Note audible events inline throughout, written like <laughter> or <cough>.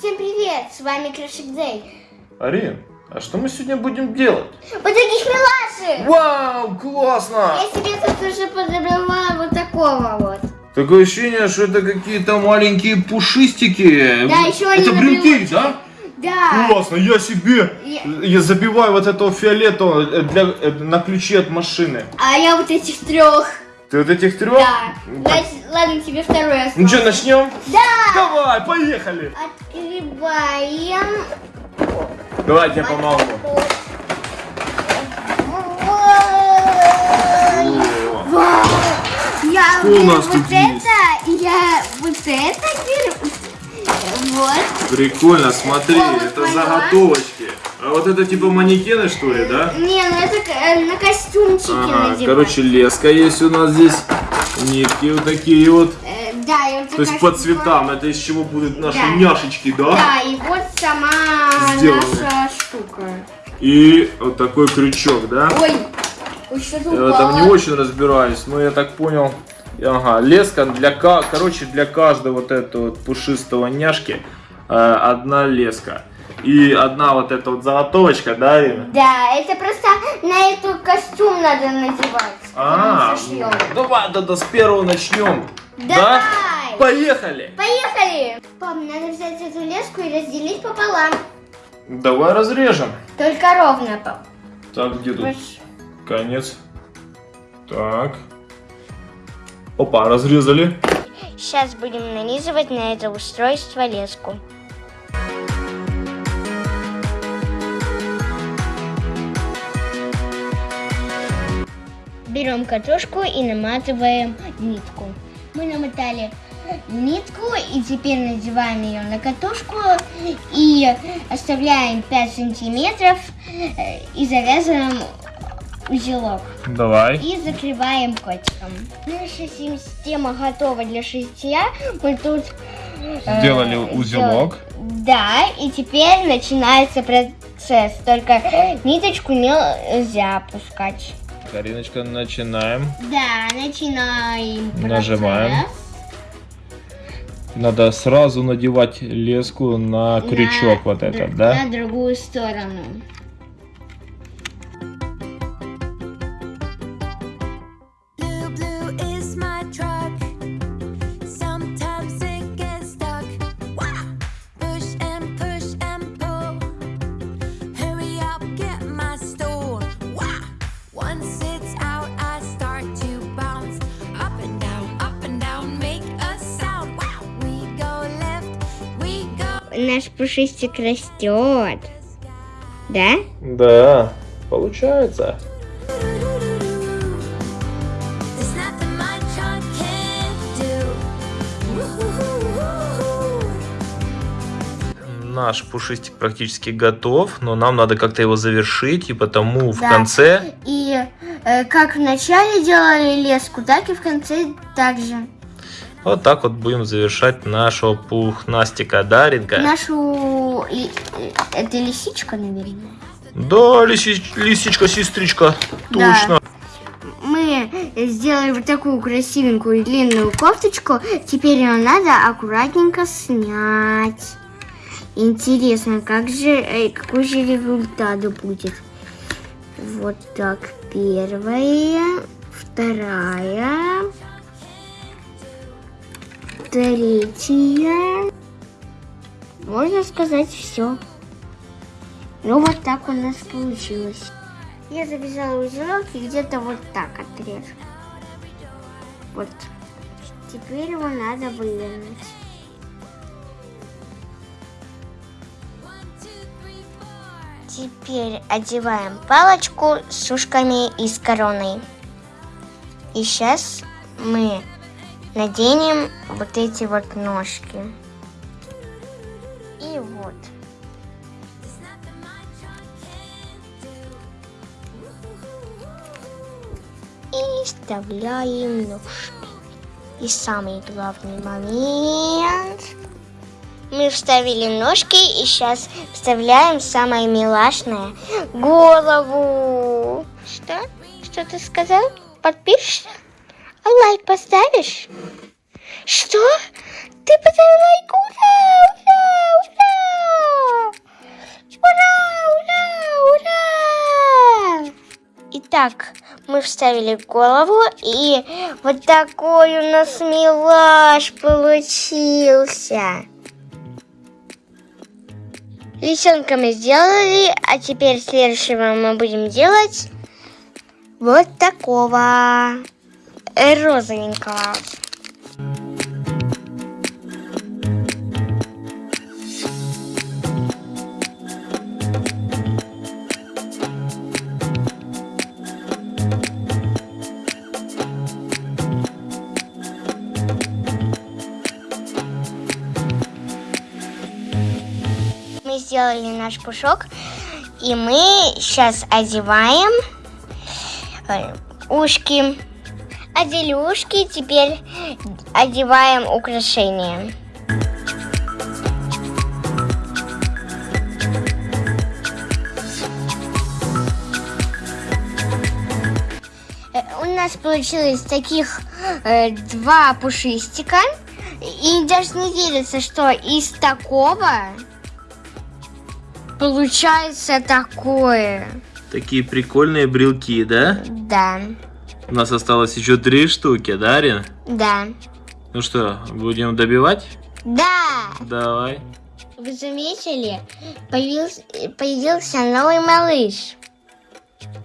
Всем привет, с вами Крашик Дэй. Арин, а что мы сегодня будем делать? Вот таких милашек! Вау, классно! Я себе тут уже подобрала вот такого вот. Такое ощущение, что это какие-то маленькие пушистики. Да, еще они Это брелочке. да? Да. Классно, я себе Я- я забиваю вот этого фиолетового э, для, э, на ключи от машины. А я вот этих трех. Ты вот этих трех? Да. Ладно, тебе второй остался. Ну что, начнем? Да. Давай, поехали! Открываем. Давайте я помогу. Я Что у нас вот тут это, есть? я вот это беру. Вот. Прикольно, смотри, О, это поняла. А вот это типа манекены, что ли, да? Не, ну это э, на костюмчики Ага, надевать. короче, леска есть у нас здесь. Нитки вот такие вот. Э, да, и вот То есть по цветам. Это из чего будут наши Да. няшечки, да? Да, и вот сама Сделаны. наша штука. И вот такой крючок, да? Ой, ой, что-то Я упало. там не очень разбираюсь, но я так понял. Ага, леска для, короче, для каждого вот этого вот пушистого няшки э, одна леска. И одна вот эта вот заготовочка, да, Арина? Да, это просто на эту костюм надо надевать. А, Потом сошьем. ну, давай тогда с первого начнем. Да? Давай. Поехали! Поехали! Пап, надо взять эту леску и разделить пополам. Давай разрежем. Только ровно, пап. Так, где тут Вот. конец? Так. Опа, разрезали. Сейчас будем нанизывать на это устройство леску. Берем катушку и наматываем нитку. Мы намотали нитку и теперь надеваем ее на катушку и оставляем 5 сантиметров э, и завязываем узелок. Давай. И закрываем котиком. Наша система готова для шитья. Мы тут э, Сделали узелок. сделали- Да, и теперь начинается процесс. Только ниточку нельзя опускать. Кариночка, начинаем. Да, начинаем. процесс. Нажимаем. Надо сразу надевать леску на крючок вот На этот, др- да? На другую сторону. Наш пушистик растет. Да? Да, получается. Наш пушистик практически готов, но нам надо как-то его завершить, и потому в Да. конце И э, как в начале делали леску, так и в конце также. Вот так вот будем завершать нашего пухнастика, Даринка. Нашу... Это лисичка, наверное. Да, лиси- лисичка, сестричка, Да. точно. Мы сделали вот такую красивенькую длинную кофточку. Теперь ее надо аккуратненько снять. Интересно, как же, э, какой же результат будет? Вот так, первая, вторая, третья. Можно сказать все. Ну вот так у нас получилось. Я завязала узелок и где-то вот так отрежу. Вот. Теперь его надо вывернуть. Теперь одеваем палочку с ушками и с короной. И сейчас мы наденем вот эти вот ножки. И вот. И вставляем ножки. И самый главный момент. Мы вставили ножки и сейчас вставляем самое милашное голову. Что? Что ты сказал? Подпишешься? лайк поставишь? Что? Ты поставил лайк? Ура! Ура! Ура! Ура! Ура! Ура! Итак, мы вставили голову, и вот такой у нас милаш получился. Лисенка мы сделали, а теперь следующего мы будем делать вот такого розовенького. Мы сделали наш пушок, и мы сейчас одеваем э, ушки. Ушки, теперь одеваем украшения. Э, У нас получилось таких э, два пушистика. И даже не верится, что из такого получается такое. Такие прикольные брелки, да? Да, У нас осталось еще три штуки, да, Арина? да, Ну что, будем добивать? да. Давай. Вы заметили? Появился, появился новый малыш.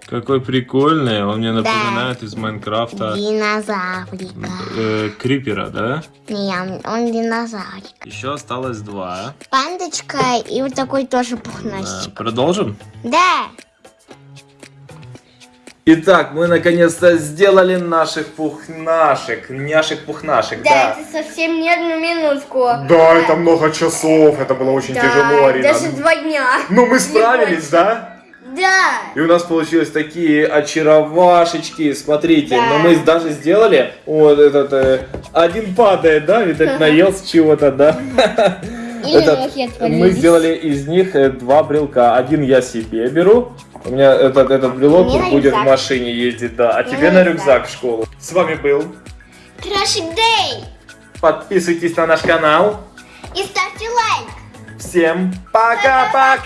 Какой прикольный, он мне Да. напоминает из Майнкрафта Динозаврика. э, Крипера, да? Не, он- он динозаврик. Еще осталось два. Пандочка и вот такой тоже Да, пухнастик. Продолжим? Да. Итак, мы наконец-то сделали наших пухнашек, няшек-пухнашек, да. совсем не одну минутку. Да, это много часов, это было очень тяжело, Арина. два дня. Ну мы справились, да? Да. И у нас получились такие очаровашечки, смотрите, Да. но мы даже сделали, вот этот, э, один падает, да, видать, <laughs> наелся чего-то, да. <laughs> Или Этот, мы сделали из них э, два брелка, один я себе беру, у меня этот, этот брелок Мне будет в машине ездить, да, а Мне тебе на рюкзак. рюкзак в школу. С вами был, Трэшик Дэй. подписывайтесь на наш канал, И ставьте лайк. всем пока-пока!